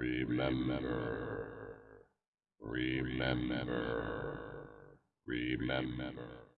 Remember. Remember. Remember.